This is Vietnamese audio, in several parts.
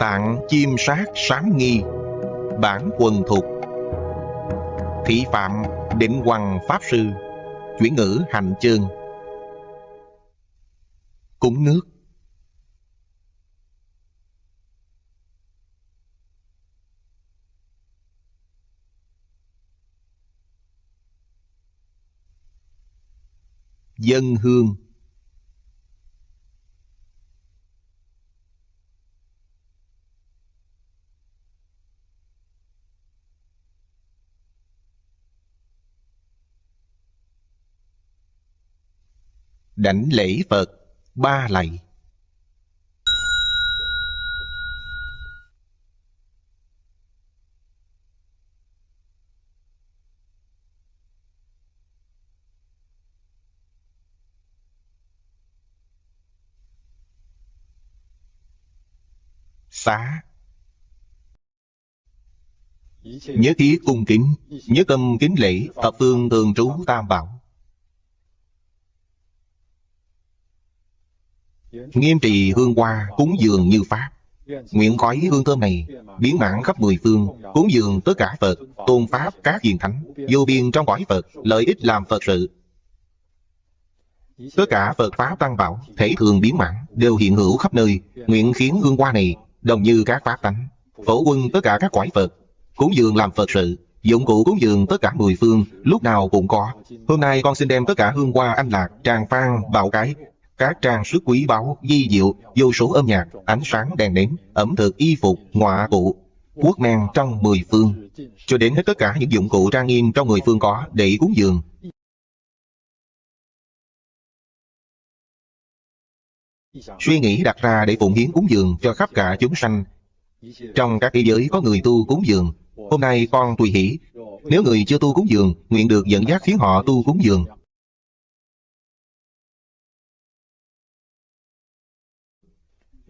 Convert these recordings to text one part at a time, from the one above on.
Tạng chim sát sám nghi. Bản quần thuộc. Thị phạm định hoàng pháp sư, Chuyển ngữ hành chương. Cúng nước. Dân hương. Đảnh lễ Phật, ba lạy. Xá. Nhớ thiết cung kính, nhớ tâm kính lễ, thập phương thường trú tam bảo. Nghiêm trì hương hoa cúng dường như pháp. Nguyện khói hương thơm này biến mãn khắp mười phương, cúng dường tất cả phật, tôn pháp các hiền thánh, vô biên trong cõi phật, lợi ích làm phật sự. Tất cả phật pháp tăng bảo, thể thường biến mãn, đều hiện hữu khắp nơi, nguyện khiến hương hoa này, đồng như các pháp tánh, phổ quân tất cả các cõi phật, cúng dường làm phật sự, dụng cụ cúng dường tất cả mười phương, lúc nào cũng có. Hôm nay con xin đem tất cả hương hoa anh lạc, tràng phan bạo cái các trang sức quý báu di diệu, vô số âm nhạc, ánh sáng đèn nến, ẩm thực, y phục ngoại cụ, quốc men trong mười phương. Cho đến hết tất cả những dụng cụ trang nghiêm trong người phương có để cúng dường. Suy nghĩ đặt ra để phụng hiến cúng dường cho khắp cả chúng sanh. Trong các thế giới có người tu cúng dường, Hôm nay con tùy hỷ. Nếu người chưa tu cúng dường, Nguyện được dẫn dắt khiến họ tu cúng dường.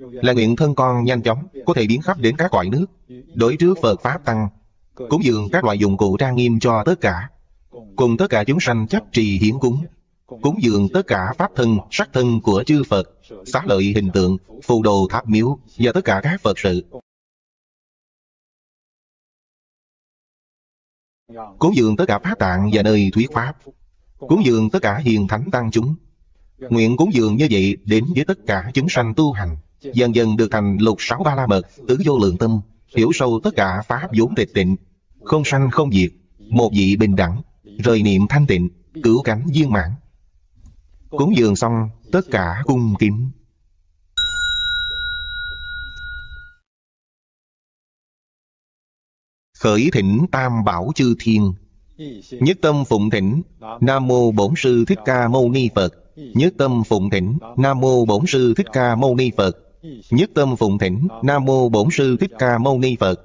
Là nguyện thân con nhanh chóng Có thể biến khắp đến các cõi nước Đối trước Phật Pháp Tăng Cúng dường các loại dụng cụ trang nghiêm cho tất cả Cùng tất cả chúng sanh chấp trì hiến cúng cúng dường tất cả pháp thân, sắc thân của chư Phật, xá lợi hình tượng, phù đồ tháp miếu và tất cả các Phật sự. Cúng dường tất cả pháp tạng và nơi thuyết pháp. Cúng dường tất cả hiền thánh tăng chúng. Nguyện cúng dường như vậy đến với tất cả chúng sanh tu hành. Dần dần được thành lục sáu ba la mật, tứ vô lượng tâm, hiểu sâu tất cả pháp vốn tịch tịnh, không sanh không diệt, một vị bình đẳng, rời niệm thanh tịnh, cứu cánh viên mãn. Cúng dường xong tất cả cung kính. Khởi thỉnh tam bảo chư thiên. Nhất tâm phụng thỉnh Nam mô bổn sư thích ca mâu ni Phật. Nhất tâm phụng thỉnh Nam mô bổn sư thích ca mâu ni Phật. Nhất tâm phụng thỉnh Nam mô bổn sư thích ca mâu ni Phật.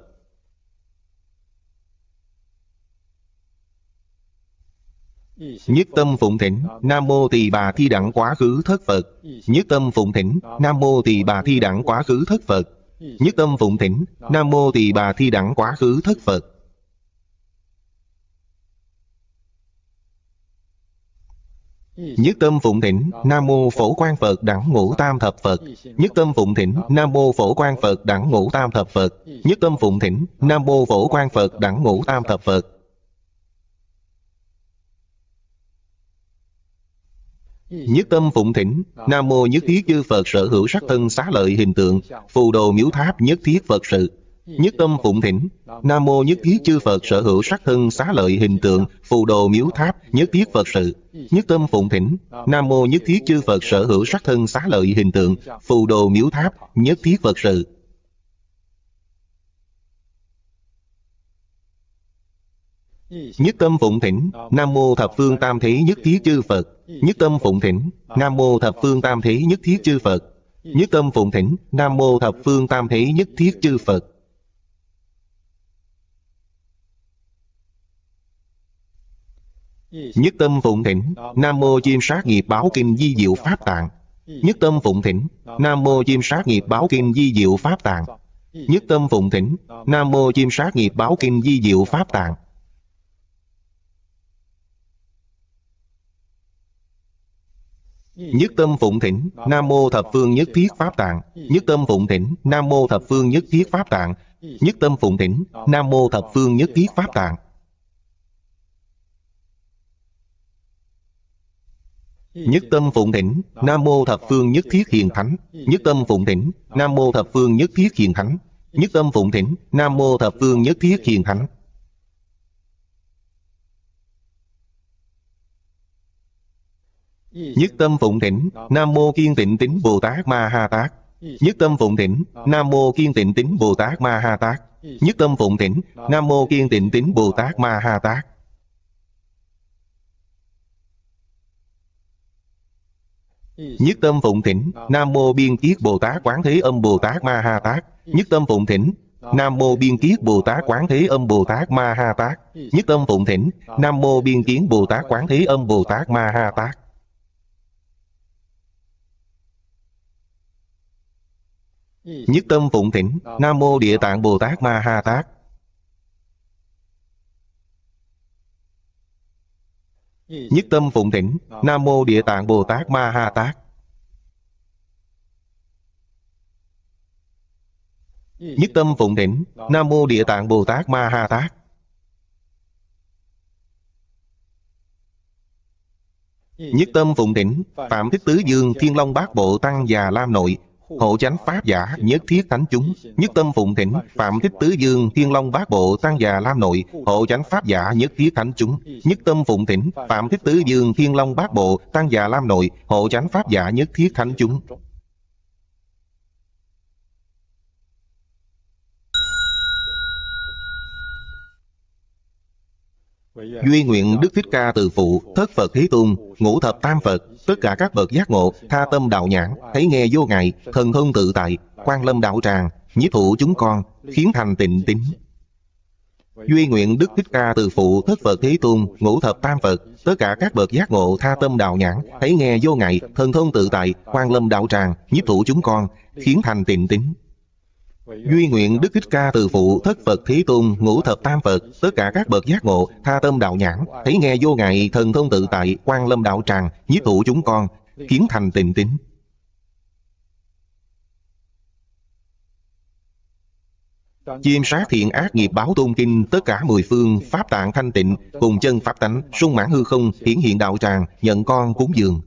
Nhất tâm phụng thỉnh Nam mô tỳ bà thi đẳng quá khứ thất Phật. Nhất tâm phụng thỉnh Nam mô tỳ bà thi đẳng quá khứ thất Phật. Nhất tâm phụng thỉnh Nam mô tỳ bà thi đẳng quá khứ thất Phật Nhất tâm phụng thỉnh, Nam mô phổ quang Phật, đẳng ngũ tam thập Phật. Nhất tâm phụng thỉnh, Nam mô phổ quang Phật, đẳng ngũ tam thập Phật. Nhất tâm phụng thỉnh, Nam mô phổ Quang Phật, đẳng ngũ tam thập Phật. Nhất tâm phụng thỉnh, Nam mô nhất thiết chư Phật, sở hữu sắc thân xá lợi hình tượng, Phù đồ miếu tháp nhất thiết Phật sự. Nhất tâm phụng thỉnh. Nam mô nhất thiết chư Phật sở hữu sắc thân xá lợi hình tượng, Phù đồ miếu tháp, nhất thiết Phật sự. Nhất tâm phụng thỉnh. Nam mô nhất thiết chư Phật sở hữu sắc thân xá lợi hình tượng, Phù đồ miếu tháp, nhất thiết Phật sự. Nhất tâm phụng thỉnh. Nam mô thập phương tam thế nhất thiết chư Phật. Nhất tâm phụng thỉnh. Nam mô thập phương tam thế nhất thiết chư Phật. Nhất tâm phụng thỉnh. Nam mô thập phương tam thế nhất thiết chư Phật. Nhất tâm phụng thỉnh Nam mô chim sát nghiệp báo kinh di diệu pháp tạng. Nhất tâm phụng thỉnh Nam mô chim sát nghiệp báo kinh di diệu pháp tạng. Nhất tâm phụng thỉnh Nam mô chim sát nghiệp báo kinh di diệu pháp tạng. Nhất tâm phụng thỉnh Nam mô thập phương nhất thiết pháp tạng. Nhất tâm phụng thỉnh Nam mô thập phương nhất thiết pháp tạng. Nhất tâm phụng thỉnh Nam mô thập phương nhất thiết pháp tạng. Nhất tâm phụng thỉnh Nam mô thập phương nhất thiết hiền thánh. Nhất tâm phụng thỉnh Nam mô thập phương nhất thiết hiền thánh. Nhất tâm phụng thỉnh Nam mô thập phương nhất thiết hiền thánh. Nhất tâm phụng thỉnh Nam mô kiên tịnh tín Bồ Tát Ma Ha Tát. Nhất tâm phụng thỉnh Nam mô kiên tịnh tín Bồ Tát Ma Ha Tát. Nhất tâm phụng thỉnh Nam mô kiên tịnh tín Bồ Tát Ma Ha Tát. Nhất tâm phụng thỉnh Nam mô biên kiết Bồ Tát Quán Thế Âm Bồ Tát Ma Ha Tát. Nhất tâm phụng thỉnh Nam mô biên kiết Bồ Tát Quán Thế Âm Bồ Tát Ma Ha Tát. Nhất tâm phụng thỉnh Nam mô biên kiến Bồ Tát Quán Thế Âm Bồ Tát Ma Ha Tát. Nhất tâm phụng thỉnh Nam mô Địa Tạng Bồ Tát Ma Ha Tát. Nhất tâm phụng thỉnh, Nam mô Địa Tạng Bồ Tát Ma Ha Tát. Nhất tâm phụng thỉnh, Nam mô Địa Tạng Bồ Tát Ma Ha Tát. Nhất tâm phụng thỉnh, Phạm Thích Tứ Dương Thiên Long Bát Bộ Tăng Già Lam Nội Hộ chánh Pháp giả nhất thiết thánh chúng Nhất tâm phụng thỉnh Phạm Thích Tứ Dương Thiên Long Bát Bộ Tăng Già Lam Nội. Hộ chánh Pháp giả nhất thiết thánh chúng Nhất tâm phụng thỉnh Phạm Thích Tứ Dương Thiên Long Bát Bộ Tăng Già Lam Nội. Hộ chánh Pháp giả nhất thiết thánh chúng. Duy nguyện Đức Thích Ca Từ Phụ, Thất Phật Thế Tôn, Ngũ Thập Tam Phật, tất cả các bậc giác ngộ, tha tâm đạo nhãn, thấy nghe vô ngại, thần thông tự tại, quan lâm đạo tràng, nhiếp thụ chúng con, khiến thành tịnh tín. Duy nguyện Đức Thích Ca Từ Phụ, Thất Phật Thế Tôn, Ngũ Thập Tam Phật, tất cả các bậc giác ngộ, tha tâm đạo nhãn, thấy nghe vô ngại, thần thông tự tại, quan lâm đạo tràng, nhiếp thụ chúng con, khiến thành tịnh tín. Duy nguyện Đức Thích Ca từ phụ, thất Phật, thí Tôn ngũ thập tam Phật, tất cả các bậc giác ngộ, tha tâm đạo nhãn, thấy nghe vô ngại, thần thông tự tại, quan lâm đạo tràng, nhiếp thụ chúng con, kiến thành tình tín. Chiêm sát thiện ác nghiệp báo tôn kinh, Tất cả mười phương, Pháp tạng thanh tịnh, Cùng chân Pháp tánh, Sung mãn hư không, Hiển hiện đạo tràng, Nhận con cúng dường.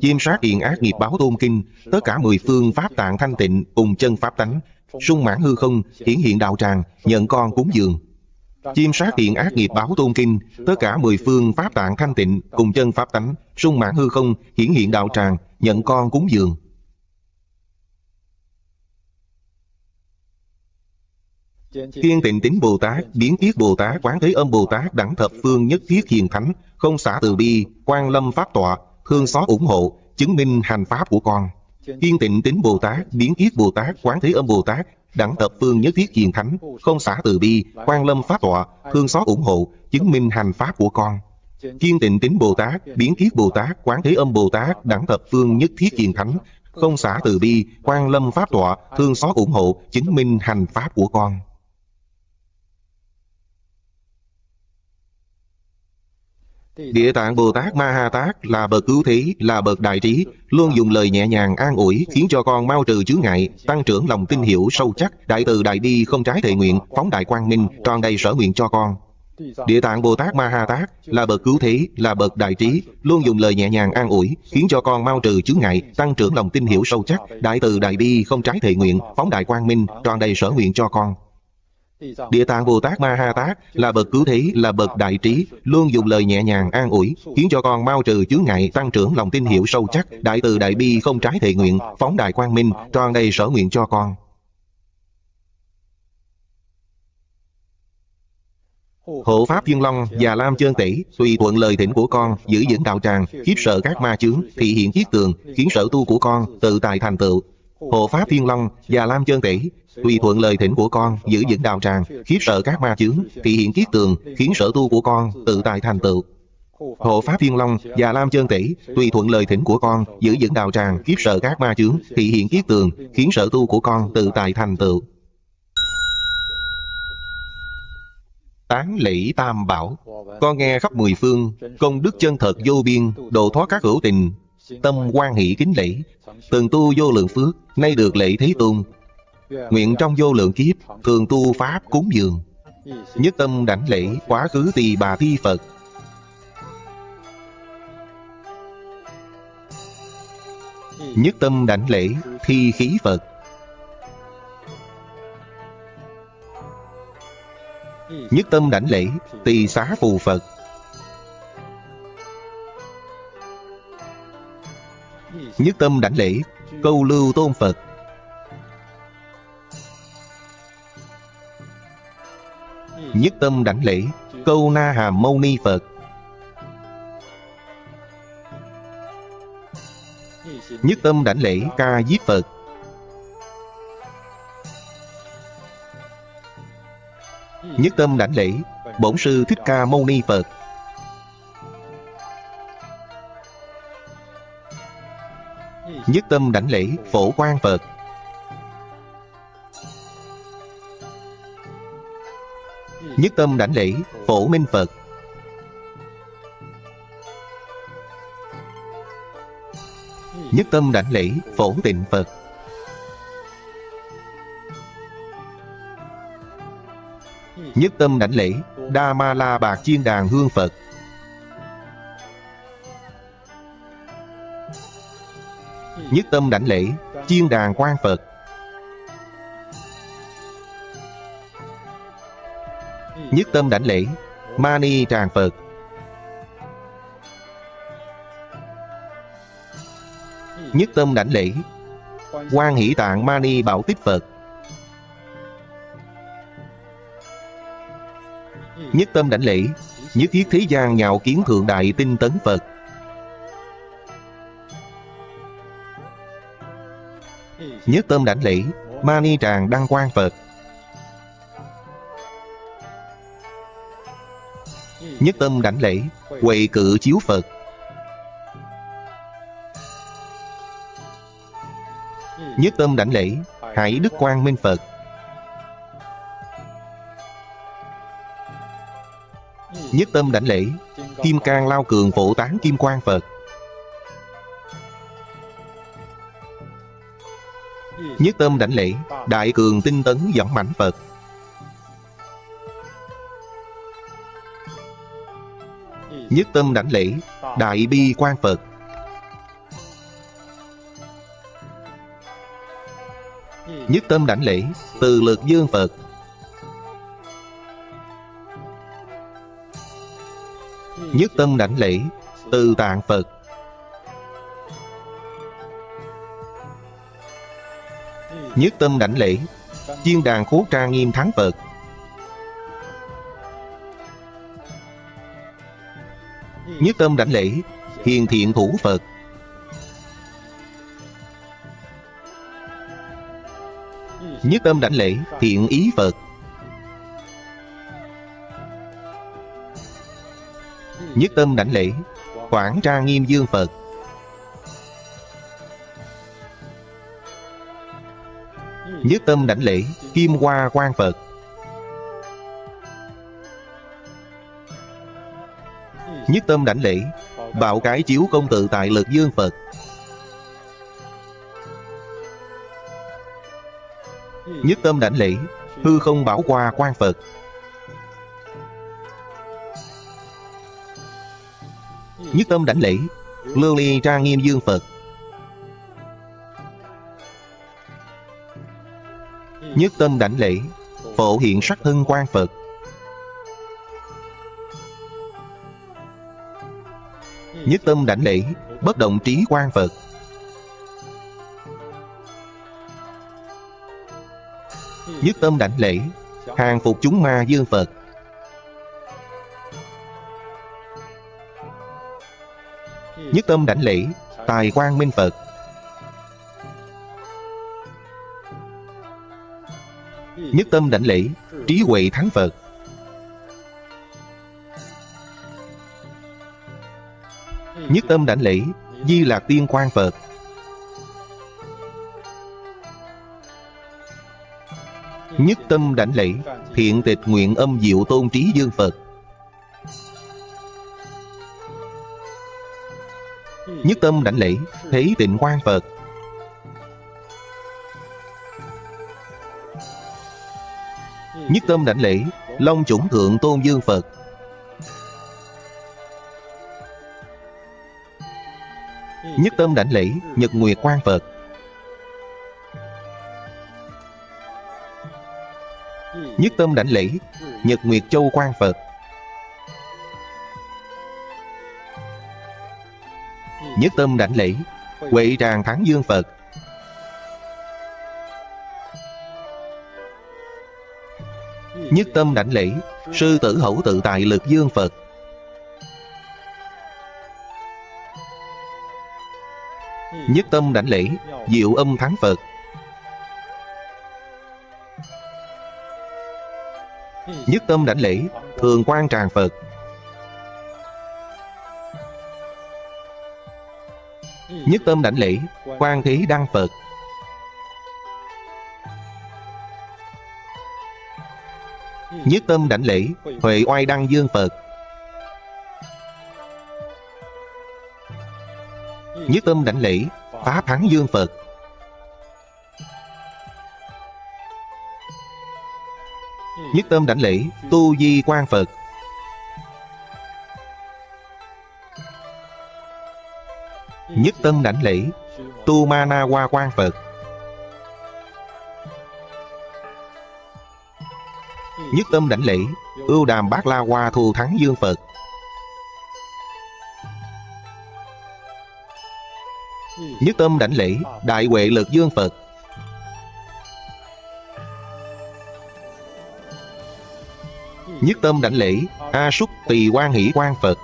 Chiêm sát thiện ác nghiệp báo tôn kinh, Tất cả mười phương, Pháp tạng thanh tịnh, Cùng chân Pháp tánh sung mãn hư không hiển hiện đạo tràng nhận con cúng dường chiêm sát hiện ác nghiệp báo tôn kinh tất cả mười phương pháp tạng thanh tịnh cùng chân pháp tánh sung mãn hư không hiển hiện đạo tràng nhận con cúng dường Thiên tịnh tính Bồ Tát, biến tiết Bồ Tát, quán thế âm Bồ Tát, đẳng thập phương nhất thiết hiền thánh, không xả từ bi, quan lâm pháp tọa, thương xót ủng hộ, chứng minh hành pháp của con. Kiên tịnh tính Bồ Tát, biến kiết Bồ Tát, quán thế âm Bồ Tát, đẳng tập phương nhất thiết hiền thánh, không xả từ bi, quan lâm pháp tọa, thương xót ủng hộ, chứng minh hành pháp của con. Kiên tịnh tính Bồ Tát, biến kiết Bồ Tát, quán thế âm Bồ Tát, đẳng tập phương nhất thiết hiền thánh, không xả từ bi, quan lâm pháp tọa, thương xót ủng hộ, chứng minh hành pháp của con. Địa tạng Bồ Tát Ma Ha Tát là bậc cứu thế, là bậc đại trí, luôn dùng lời nhẹ nhàng an ủi, khiến cho con mau trừ chướng ngại, tăng trưởng lòng tin hiểu sâu chắc, đại từ đại bi không trái thệ nguyện, phóng đại quang minh, tròn đầy sở nguyện cho con. Địa tạng Bồ Tát Ma Ha Tát là bậc cứu thế, là bậc đại trí, luôn dùng lời nhẹ nhàng an ủi, khiến cho con mau trừ chướng ngại, tăng trưởng lòng tin hiểu sâu chắc, đại từ đại bi không trái thệ nguyện, phóng đại quang minh, tròn đầy sở nguyện cho con. Địa tạng Bồ Tát Ma Ha Tát là bậc cứu thế, là bậc đại trí, luôn dùng lời nhẹ nhàng an ủi, khiến cho con mau trừ chướng ngại, tăng trưởng lòng tin hiểu sâu chắc, đại từ đại bi không trái thệ nguyện, phóng đại quang minh, tròn đầy sở nguyện cho con. Hộ Pháp Thiên Long và Lam Chơn Tỷ Tùy thuận lời thỉnh của con Giữ vững đạo tràng Khiếp sợ các ma chướng Thị hiện chiết tường Khiến sở tu của con Tự tài thành tựu Hộ Pháp Thiên Long và Lam Chơn Tỷ Tùy thuận lời thỉnh của con Giữ vững đạo tràng, Khiếp sợ các ma chướng, Thị hiện kiết tường, Khiến sở tu của con Tự tài thành tựu. Hộ Pháp Thiên Long và Lam Chơn Tỷ Tùy thuận lời thỉnh của con Giữ vững đạo tràng, Khiếp sợ các ma chướng, Thị hiện kiết tường, Khiến sở tu của con Tự tài thành tựu. Tán lễ tam bảo. Con nghe khắp mười phương, Công đức chân thật vô biên, Độ thoát các hữu tình Tâm quan hỷ kính lễ. Từng tu vô lượng phước, Nay được lễ Thế Tôn. Nguyện trong vô lượng kiếp, Thường tu Pháp cúng dường. Nhất tâm đảnh lễ Quá khứ tỳ bà thi Phật. Nhất tâm đảnh lễ Thi khí Phật. Nhất tâm đảnh lễ Tỳ xá phù Phật. Nhất tâm đảnh lễ Câu lưu tôn Phật. Nhất tâm đảnh lễ Câu na hàm mâu ni Phật. Nhất tâm đảnh lễ, ca diếp Phật. Nhất tâm đảnh lễ, Bổn sư Thích Ca Mâu Ni Phật. Nhất tâm đảnh lễ, Phổ Quang Phật. Nhất tâm đảnh lễ, Phổ Minh Phật. Nhất tâm đảnh lễ, Phổ Tịnh Phật. Nhất tâm đảnh lễ, Đa Ma La Bạc Chiên Đàn Hương Phật. Nhất tâm đảnh lễ, Chiên Đàn Quan Phật. Nhất tâm đảnh lễ, Mani Tràng Phật. Nhất tâm đảnh lễ Quan hỷ tạng Mani Bảo Tích Phật. Nhất tâm đảnh lễ, Nhất thiết thế gian nhạo kiến thượng đại tinh tấn Phật. Nhất tâm đảnh lễ Mani tràng đăng quan Phật. Nhất tâm đảnh lễ quỳ cự chiếu Phật. Nhất tâm đảnh lễ Hải Đức Quang Minh Phật. Nhất tâm đảnh lễ, Kim Cang Lao Cường Phổ Tán Kim Quang Phật. Nhất tâm đảnh lễ, Đại Cường Tinh Tấn dẫn mảnh Phật. Nhất tâm đảnh lễ, Đại Bi quan Phật. Nhất tâm đảnh lễ, Từ lực dương Phật. Nhất tâm đảnh lễ, Từ tạng Phật. Nhất tâm đảnh lễ. Chiên đàn khố trang nghiêm thắng Phật Nhất tâm đảnh lễ. Hiền thiện thủ Phật. Nhất tâm đảnh lễ. Thiện ý Phật. Nhất tâm đảnh lễ. Quảng tra nghiêm dương Phật. Nhất tâm đảnh lễ, Kim Hoa Quan Phật. Nhất tâm đảnh lễ, Bạo cái chiếu công tự tại lực dương Phật. Nhất tâm đảnh lễ, Hư không bảo qua quan Phật. Nhất tâm đảnh lễ Lưu ly trang nghiêm dương Phật. Nhất tâm đảnh lễ, Phổ hiện sắc thân quan Phật. Nhất tâm đảnh lễ, Bất động trí quan Phật. Nhất tâm đảnh lễ, Hàng phục chúng ma dương Phật. Nhất tâm đảnh lễ, Tài quan minh Phật. Nhất tâm đảnh lễ, Trí huệ thắng Phật. Nhất tâm đảnh lễ, Di lạc tiên quan Phật. Nhất tâm đảnh lễ, Thiện tịch nguyện âm diệu tôn trí dương Phật. Nhất tâm đảnh lễ, Thế tịnh quan Phật. Nhất tâm đảnh lễ, Long chủng thượng tôn dương Phật. Nhất tâm đảnh lễ, Nhật Nguyệt quan Phật. Nhất tâm đảnh lễ, Nhật Nguyệt Châu quan Phật. Nhất tâm đảnh lễ, Huệ tràng thắng dương Phật. Nhất tâm đảnh lễ, Sư tử hậu tự tại lực dương Phật. Nhất tâm đảnh lễ, Diệu âm thắng Phật. Nhất tâm đảnh lễ, Thường quan tràng Phật. Nhất tâm đảnh lễ Quan thế đăng Phật. Nhất tâm đảnh lễ, Huệ oai đăng dương Phật. Nhất tâm đảnh lễ Pháp thắng dương Phật. Nhất tâm đảnh lễ, Tu di quan Phật. Nhất tâm đảnh lễ, Tu ma na qua quan Phật. Nhất tâm đảnh lễ, Ưu đàm bát la hoa thù thắng dương Phật. Nhất tâm đảnh lễ, Đại huệ lực dương Phật. Nhất tâm đảnh lễ, A súc tỳ quan hỷ quan Phật.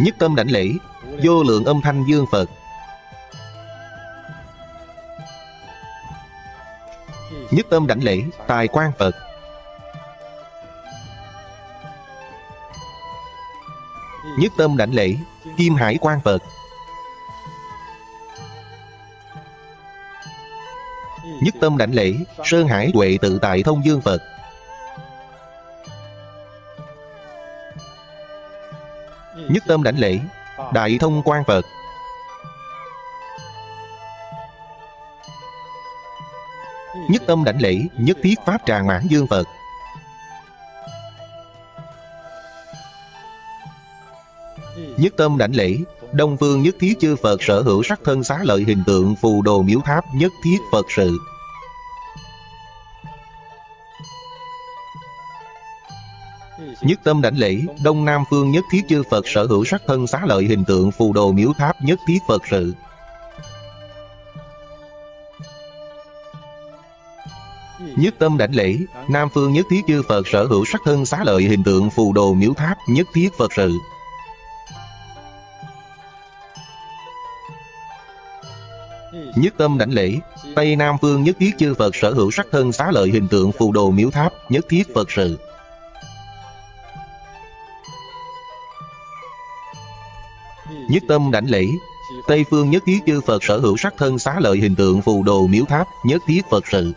Nhất tâm đảnh lễ, Vô lượng âm thanh dương Phật. Nhất tâm đảnh lễ, Tài quan Phật Nhất tâm đảnh lễ, Kim hải quan Phật Nhất tâm đảnh lễ, Sơn hải huệ tự tại thông dương Phật Nhất tâm đảnh lễ, Đại thông quan Phật Nhất tâm đảnh lễ, Nhất thiết Pháp tràng mãn dương Phật. Nhất tâm đảnh lễ, Đông phương nhất thiết chư Phật sở hữu sắc thân xá lợi hình tượng phù đồ miếu tháp nhất thiết Phật sự. Nhất tâm đảnh lễ, Đông Nam phương nhất thiết chư Phật sở hữu sắc thân xá lợi hình tượng phù đồ miếu tháp nhất thiết Phật sự. Nhất tâm đảnh lễ, Nam phương nhất thiết chư Phật sở hữu sắc thân xá lợi hình tượng phù đồ miếu tháp nhất thiết Phật sự. Nhất tâm đảnh lễ Tây Nam phương nhất thiết chư Phật sở hữu sắc thân xá lợi hình tượng phù đồ miếu tháp nhất thiết Phật sự. Nhất tâm đảnh lễ Tây phương nhất thiết chư Phật sở hữu sắc thân xá lợi hình tượng phù đồ miếu tháp nhất thiết Phật sự.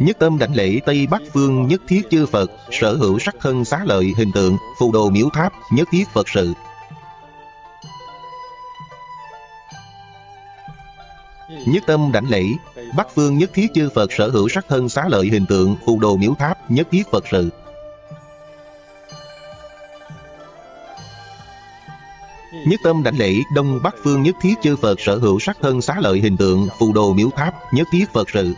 Nhất tâm đảnh lễ Tây Bắc Phương nhất thiết chư Phật, Sở hữu sắc thân xá lợi hình tượng, Phù đồ miếu tháp, nhất thiết Phật sự. Nhất tâm đảnh lễ, Bắc Phương nhất thiết chư Phật, sở hữu sắc thân xá lợi hình tượng, Phù đồ miếu tháp, nhất thiết Phật sự. Nhất tâm đảnh lễ Đông Bắc Phương nhất thiết chư Phật, sở hữu sắc thân xá lợi hình tượng, Phù đồ miếu tháp, nhất thiết Phật sự.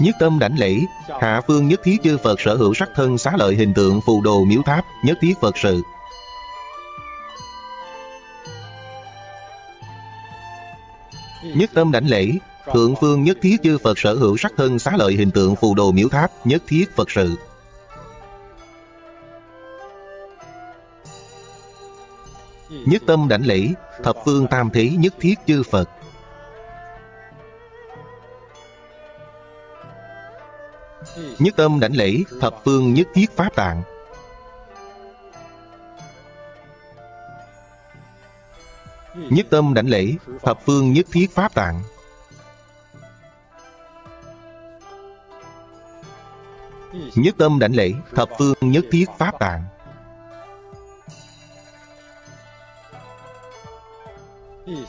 Nhất tâm đảnh lễ. Hạ phương nhất thiết chư Phật sở hữu sắc thân xá lợi hình tượng phù đồ miếu tháp, Nhất thiết Phật sự. Nhất tâm đảnh lễ. Thượng phương nhất thiết chư Phật sở hữu sắc thân xá lợi hình tượng phù đồ miếu tháp, Nhất thiết Phật sự. Nhất tâm đảnh lễ. Thập phương tam thế nhất thiết chư Phật. Nhất tâm đảnh lễ, Thập phương nhất thiết Pháp tạng. Nhất tâm đảnh lễ, Thập phương nhất thiết pháp tạng. Nhất tâm đảnh lễ, Thập phương nhất thiết pháp tạng.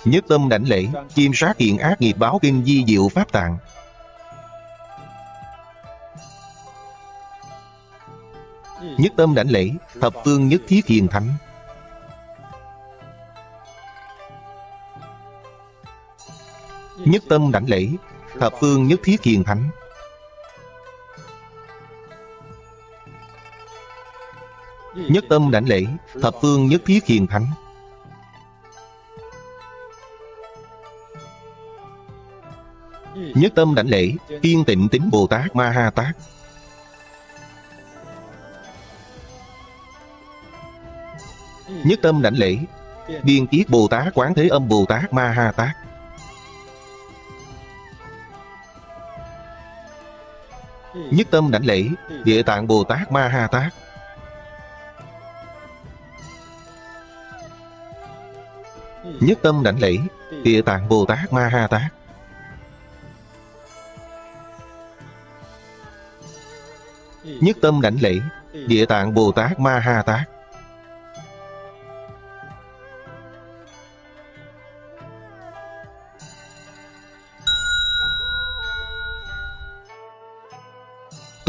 Nhất tâm đảnh lễ Chiêm sát hiện ác nghiệp báo kinh di diệu pháp tạng. Nhất tâm đảnh lễ, Thập phương nhất thiết hiền thánh. Nhất tâm đảnh lễ, Thập phương nhất thiết hiền thánh. Nhất tâm đảnh lễ, Thập phương nhất thiết hiền thánh. Nhất tâm đảnh lễ kiên tịnh tính Bồ Tát Ma Ha Tát. Nhất tâm đảnh lễ. Biên kiết Bồ Tát Quán Thế Âm Bồ Tát Ma Ha Tát. Nhất tâm đảnh lễ, Địa tạng Bồ Tát Ma Ha Tát. Nhất tâm đảnh lễ, Địa tạng Bồ Tát Ma Ha Tát. Nhất tâm đảnh lễ, Địa tạng Bồ Tát Ma Ha Tát.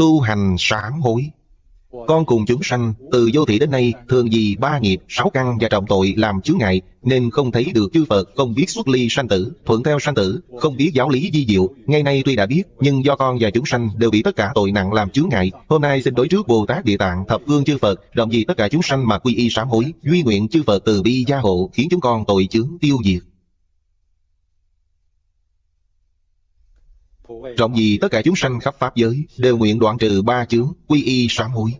Tu hành sám hối con cùng chúng sanh từ vô thị đến nay thường vì ba nghiệp, sáu căn và trọng tội làm chướng ngại nên không thấy được chư Phật, không biết xuất ly sanh tử, thuận theo sanh tử, không biết giáo lý di diệu. Ngày nay tuy đã biết, nhưng do con và chúng sanh đều bị tất cả tội nặng làm chướng ngại. Hôm nay xin đối trước Bồ Tát Địa Tạng, thập phương chư Phật, rộng vì tất cả chúng sanh mà quy y sám hối, duy nguyện chư Phật từ bi gia hộ, khiến chúng con tội chướng tiêu diệt. Rộng gì tất cả chúng sanh khắp Pháp giới Đều nguyện đoạn trừ ba chướng Quy y sám hối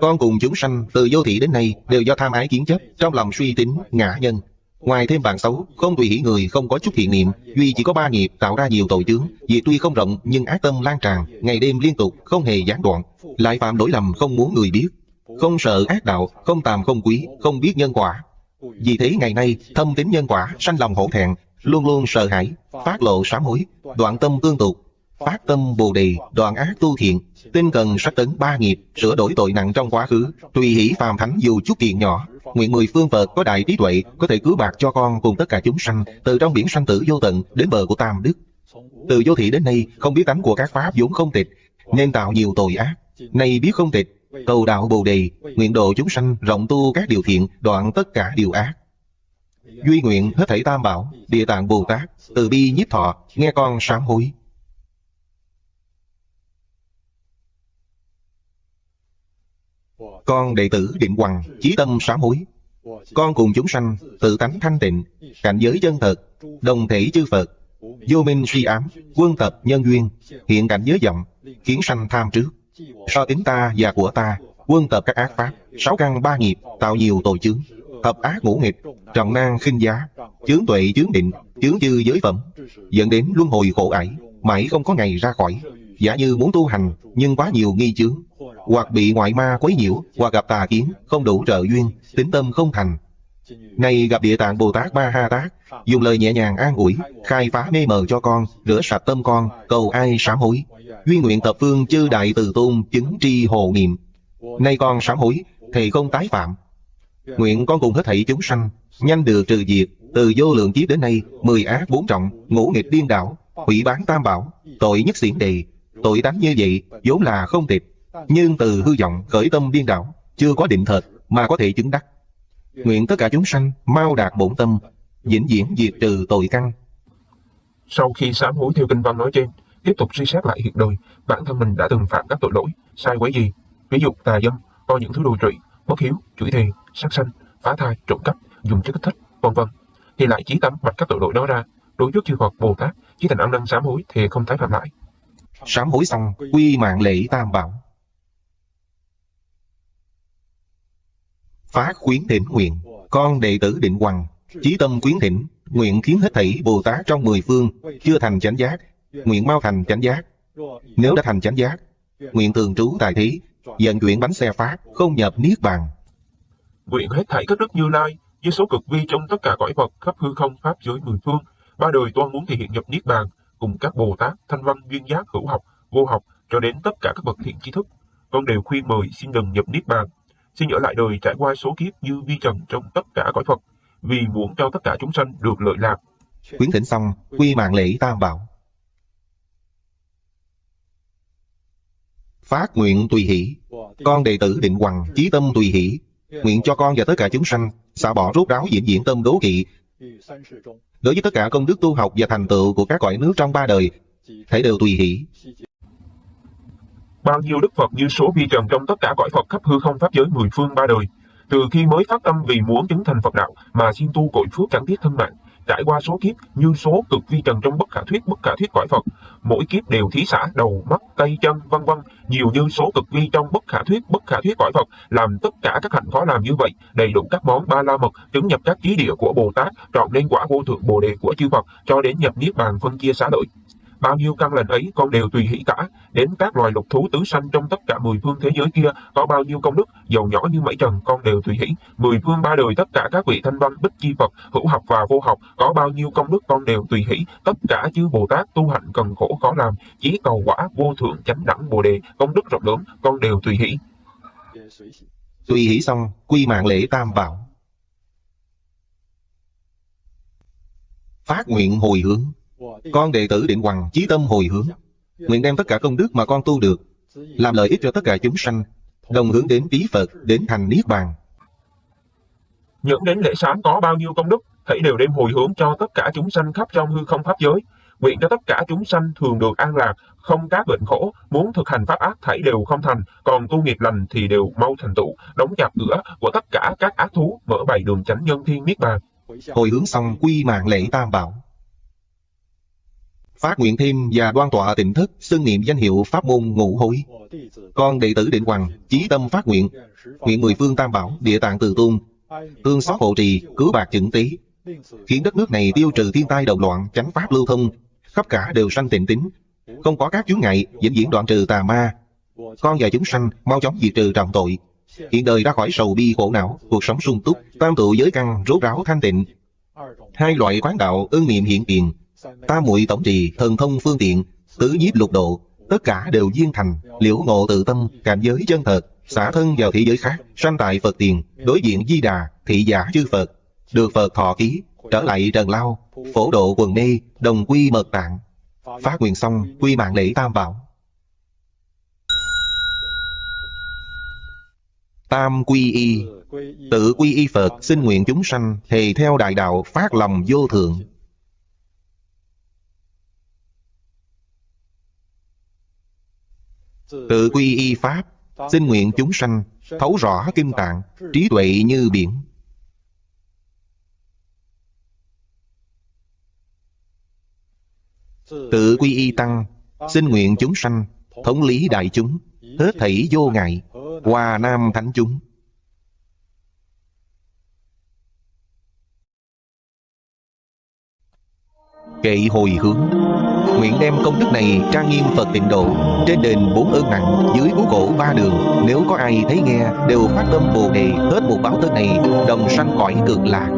Con cùng chúng sanh từ vô thị đến nay đều do tham ái kiến chấp, trong lòng suy tính, ngã nhân. Ngoài thêm bạn xấu, không tùy hỷ người, không có chút thiện niệm, duy chỉ có ba nghiệp tạo ra nhiều tội chướng. vì tuy không rộng nhưng ác tâm lan tràn, ngày đêm liên tục, không hề gián đoạn. Lại phạm lỗi lầm không muốn người biết, không sợ ác đạo, không tàm không quý, không biết nhân quả. Vì thế ngày nay, thâm tính nhân quả, sanh lòng hổ thẹn, luôn luôn sợ hãi, phát lộ sám hối, đoạn tâm tương tục, phát tâm bồ đề, đoạn ác tu thiện, tinh cần sách tấn ba nghiệp, sửa đổi tội nặng trong quá khứ, tùy hỷ phàm thánh dù chút tiền nhỏ. Nguyện mười phương Phật có đại trí tuệ, có thể cứu bạc cho con cùng tất cả chúng sanh, từ trong biển sanh tử vô tận đến bờ của Tam Đức. Từ vô thị đến nay, không biết tánh của các pháp vốn không tịch, nên tạo nhiều tội ác. Nay biết không tịch, cầu đạo bồ đề, nguyện độ chúng sanh rộng tu các điều thiện, đoạn tất cả điều ác. Duy nguyện hết thảy tam bảo, địa tạng Bồ Tát, từ bi nhiếp thọ, nghe con sám hối. Con đệ tử Định Hoàng, chí tâm sám hối. Con cùng chúng sanh, tự tánh thanh tịnh, cảnh giới chân thật, đồng thể chư Phật, vô minh suy ám, quân tập nhân duyên, hiện cảnh giới vọng, khiến sanh tham trước. So tính ta và của ta, quân tập các ác pháp, sáu căn ba nghiệp, tạo nhiều tội chướng, thập ác ngũ nghịch, trọng nan khinh giá, chướng tuệ chướng định, chướng dư giới phẩm, dẫn đến luân hồi khổ ải, mãi không có ngày ra khỏi. Giả như muốn tu hành, nhưng quá nhiều nghi chướng, hoặc bị ngoại ma quấy nhiễu, hoặc gặp tà kiến, không đủ trợ duyên, tính tâm không thành nay gặp địa tạng Bồ Tát Ba Ha Tát, dùng lời nhẹ nhàng an ủi, khai phá mê mờ cho con, rửa sạch tâm con, cầu ai sám hối. Duyên nguyện tập phương chư đại từ tôn chứng tri hồ niệm. Nay con sám hối, thì không tái phạm. Nguyện con cùng hết thảy chúng sanh, nhanh được trừ diệt, từ vô lượng kiếp đến nay, mười ác bốn trọng, ngũ nghịch điên đảo, hủy bán tam bảo, tội nhất xiển đề. Tội tánh như vậy, vốn là không tịch, nhưng từ hư vọng khởi tâm điên đảo, chưa có định thật mà có thể chứng đắc. Nguyện tất cả chúng sanh mau đạt bổn tâm, vĩnh viễn diệt trừ tội căn. Sau khi sám hối theo kinh văn nói trên, tiếp tục suy xét lại hiện đời, bản thân mình đã từng phạm các tội lỗi, sai quấy gì, ví dụ tà dâm, coi những thứ đồ trụy, bất hiếu, chửi thề, sát sanh, phá thai, trộm cắp, dùng chất kích thích, vân vân, thì lại chí tâm vạch các tội lỗi đó ra, đối trước chư Phật Bồ Tát, chí thành ăn năn sám hối thì không tái phạm lại. Sám hối xong, quy mạng lễ tam bảo. Phát khuyến thỉnh nguyện, con đệ tử định hoàng, chí tâm khuyến thỉnh, nguyện khiến hết thảy Bồ Tát trong mười phương, chưa thành chánh giác, nguyện mau thành chánh giác. Nếu đã thành chánh giác, nguyện thường trú tại thế, dần chuyển bánh xe phát, không nhập Niết Bàn. Nguyện hết thảy các đức như lai, với số cực vi trong tất cả cõi vật khắp hư không Pháp giới mười phương, ba đời toan muốn thể hiện nhập Niết Bàn, cùng các Bồ Tát, Thanh Văn, Duyên Giác, Hữu Học, Vô Học, cho đến tất cả các bậc thiện tri thức. Con đều khuyên mời xin đừng nhập Niết Bàn, xin ở lại đời trải qua số kiếp như vi trần trong tất cả cõi Phật, vì muốn cho tất cả chúng sanh được lợi lạc. Quyến thỉnh xong, quy mạng lễ tam bảo. Phát nguyện tùy hỷ, con đệ tử định hoàng, chí tâm tùy hỷ, nguyện cho con và tất cả chúng sanh xả bỏ rốt ráo diễn diễn tâm đố kỵ. Đối với tất cả công đức tu học và thành tựu của các cõi nước trong ba đời, thể đều tùy hỷ. Bao nhiêu đức Phật như số vi trần trong tất cả cõi Phật khắp hư không pháp giới mười phương ba đời, từ khi mới phát tâm vì muốn chứng thành Phật đạo mà xin tu cội phước chẳng tiếc thân mạng, trải qua số kiếp như số cực vi trần trong bất khả thuyết bất khả thuyết cõi Phật, mỗi kiếp đều thí xả đầu, mắt, tay, chân, vân vân, nhiều như số cực vi trong bất khả thuyết bất khả thuyết cõi Phật, làm tất cả các hạnh khó làm như vậy, đầy đủ các món ba la mật, chứng nhập các trí địa của Bồ Tát, trọn nên quả vô thượng Bồ đề của chư Phật, cho đến nhập niết bàn phân chia xá lợi. Bao nhiêu căn lành ấy con đều tùy hỷ cả, đến các loài lục thú tứ sanh trong tất cả mười phương thế giới kia, có bao nhiêu công đức, dầu nhỏ như mảy trần, con đều tùy hỷ. Mười phương ba đời tất cả các vị thanh văn, bích chi Phật, hữu học và vô học, có bao nhiêu công đức con đều tùy hỷ. Tất cả chư Bồ Tát tu hạnh cần khổ khó làm, chỉ cầu quả vô thượng chánh đẳng Bồ đề, công đức rộng lớn, con đều tùy hỷ. Tùy hỷ xong, quy mạng lễ tam bảo. Phát nguyện hồi hướng con đệ tử Định Hoàng chí tâm hồi hướng, nguyện đem tất cả công đức mà con tu được, làm lợi ích cho tất cả chúng sanh, đồng hướng đến trí Phật, đến thành Niết Bàn. Những đến lễ sáng có bao nhiêu công đức, hãy đều đem hồi hướng cho tất cả chúng sanh khắp trong hư không pháp giới, nguyện cho tất cả chúng sanh thường được an lạc, không các bệnh khổ, muốn thực hành pháp ác thảy đều không thành, còn tu nghiệp lành thì đều mau thành tựu, đóng chặt cửa của tất cả các ác thú, mở bày đường chánh nhân thiên niết bàn. Hồi hướng xong quy mạng lễ tam bảo. Phát nguyện thêm và đoan tọa tịnh thức, xưng niệm danh hiệu pháp môn ngũ hối. Con đệ tử định hoàng, chí tâm phát nguyện, nguyện mười phương tam bảo, địa tạng từ tôn, tương xót hộ trì, cứu bạc chứng tí, khiến đất nước này tiêu trừ thiên tai động loạn, chánh pháp lưu thông, khắp cả đều sanh tịnh tính, không có các chướng ngại, vĩnh viễn đoạn trừ tà ma. Con và chúng sanh mau chóng diệt trừ trọng tội, hiện đời ra khỏi sầu bi khổ não, cuộc sống sung túc, tam tụ giới căn rốt ráo thanh tịnh. Hai loại quán đạo ưng niệm hiện tiền, tam muội tổng trì, thần thông phương tiện, tứ nhiếp lục độ, tất cả đều viên thành, liễu ngộ tự tâm, cảnh giới chân thật, xả thân vào thế giới khác, sanh tại Phật tiền, đối diện di đà, thị giả chư Phật, được Phật thọ ký, trở lại trần lao, phổ độ quần mê, đồng quy mật tạng. Phát nguyện xong, quy mạng lễ tam bảo. Tam quy y Tự quy y Phật xin nguyện chúng sanh Thề theo đại đạo phát lòng vô thượng Tự quy y Pháp, Xin nguyện chúng sanh, Thấu rõ kim tạng, Trí tuệ như biển. Tự quy y Tăng, Xin nguyện chúng sanh, Thống lý đại chúng, Hết thảy vô ngại Hòa nam thánh chúng. Kệ hồi hướng. Nguyện đem công đức này trang nghiêm Phật tịnh độ Trên đền bốn ơn nặng Dưới cú cổ ba đường. Nếu có ai thấy nghe, Đều phát tâm Bồ Đề, Hết một báo thân này, Đồng sanh cõi cực lạc.